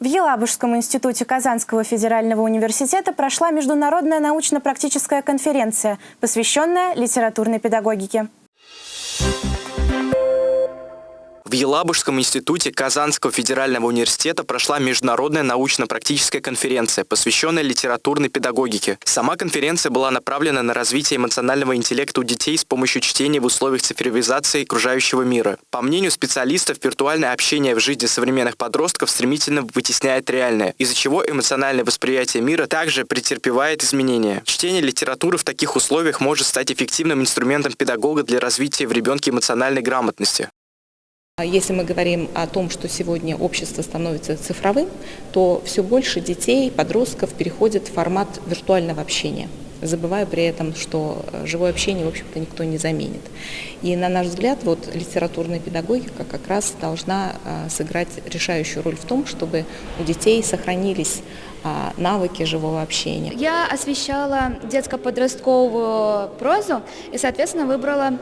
В Елабужском институте Казанского федерального университета прошла международная научно-практическая конференция, посвященная литературной педагогике. В Елабужском институте Казанского федерального университета прошла международная научно-практическая конференция, посвященная литературной педагогике. Сама конференция была направлена на развитие эмоционального интеллекта у детей с помощью чтения в условиях цифровизации окружающего мира. По мнению специалистов, виртуальное общение в жизни современных подростков стремительно вытесняет реальное, из-за чего эмоциональное восприятие мира также претерпевает изменения. Чтение литературы в таких условиях может стать эффективным инструментом педагога для развития в ребенке эмоциональной грамотности. А если мы говорим о том, что сегодня общество становится цифровым, то все больше детей, подростков переходит в формат виртуального общения забывая при этом, что э, живое общение, в общем-то, никто не заменит. И, на наш взгляд, вот литературная педагогика как раз должна э, сыграть решающую роль в том, чтобы у детей сохранились а, навыки живого общения. Я освещала детско-подростковую прозу и, соответственно, выбрала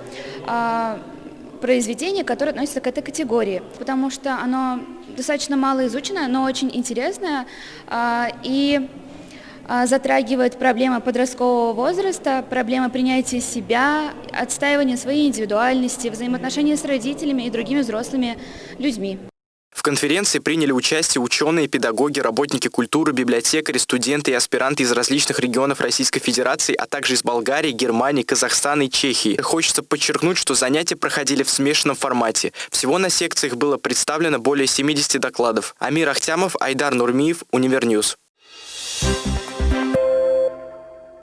а, произведение, которое относится к этой категории, потому что оно достаточно мало изучено, но очень интересное а, и а, затрагивает проблемы подросткового возраста, проблемы принятия себя, отстаивания своей индивидуальности, взаимоотношения с родителями и другими взрослыми людьми. В конференции приняли участие ученые, педагоги, работники культуры, библиотекари, студенты и аспиранты из различных регионов Российской Федерации, а также из Болгарии, Германии, Казахстана и Чехии. Хочется подчеркнуть, что занятия проходили в смешанном формате. Всего на секциях было представлено более 70 докладов. Амир Ахтямов, Айдар Нурмиев, Univer News. Thank you